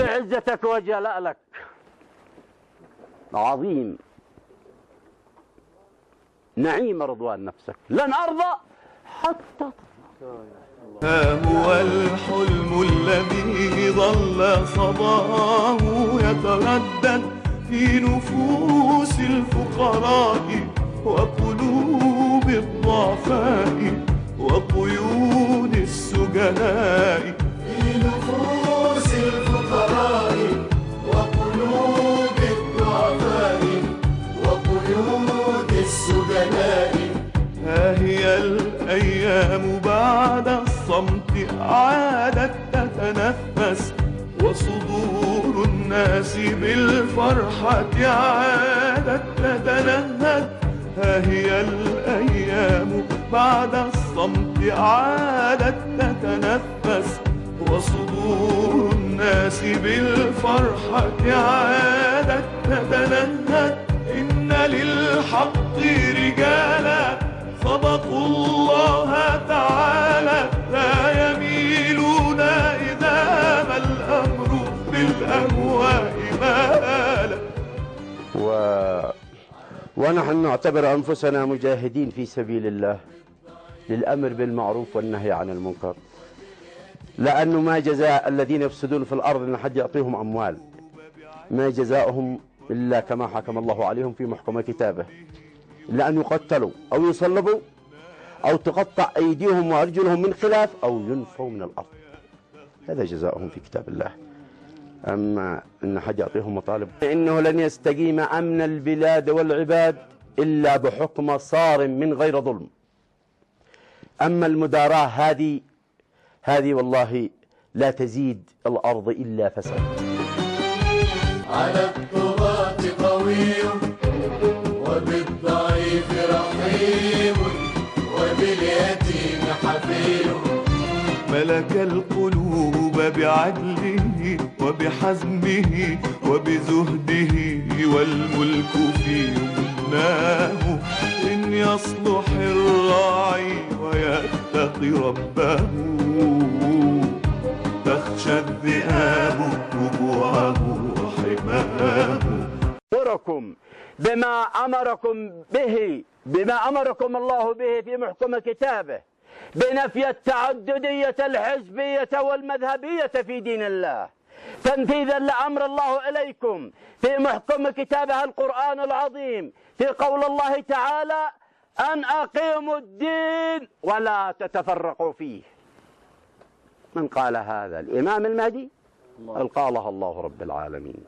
عظمتك وجلالك عظيم. نعيم رضوان نفسك. لن أرضى حتى ها هو الحلم الذي ظل صباه يتردد في نفوس الفقراء وقلوب الضعفاء وقيود السجناء. الأيام بعد الصمت عادت تتنفس وصدور الناس بالفرحة عادت تتنهد. ها هي الأيام بعد الصمت عادت تتنفس وصدور الناس بالفرحة عادت تتنهد. إن للحق رجالا بالأهواء مالا و... ونحن نعتبر أنفسنا مجاهدين في سبيل الله للأمر بالمعروف والنهي عن المنكر. لأنه ما جزاء الذين يفسدون في الأرض أن حد يعطيهم أموال ما جزاؤهم إلا كما حكم الله عليهم في محكمة كتابه. إلا أن يقتلوا أو يصلبوا أو تقطع أيديهم وأرجلهم من خلاف أو ينفوا من الأرض. هذا جزاؤهم في كتاب الله. أما أن حد يعطيهم مطالب. إنه لن يستقيم أمن البلاد والعباد إلا بحكم صار من غير ظلم. أما المداراة هذه هذه والله لا تزيد الأرض إلا فساد. على الطغاة قوي وبالضعيف رحيم وباليتيم حفي ملك القلوب بعدله وبحزمه وبزهده والملك في يمناه إن يصلح الراعي ويتقي ربه تخشى الذئاب ربوعه وحماه. أمركم بما أمركم به بما أمركم الله به في محكم كتابه. بنفي التعددية الحزبية والمذهبية في دين الله. تنفيذا لأمر الله إليكم في محكم كتابه القرآن العظيم في قول الله تعالى أن أقيموا الدين ولا تتفرقوا فيه. من قال هذا؟ الإمام المهدي؟ قال قالها الله رب العالمين.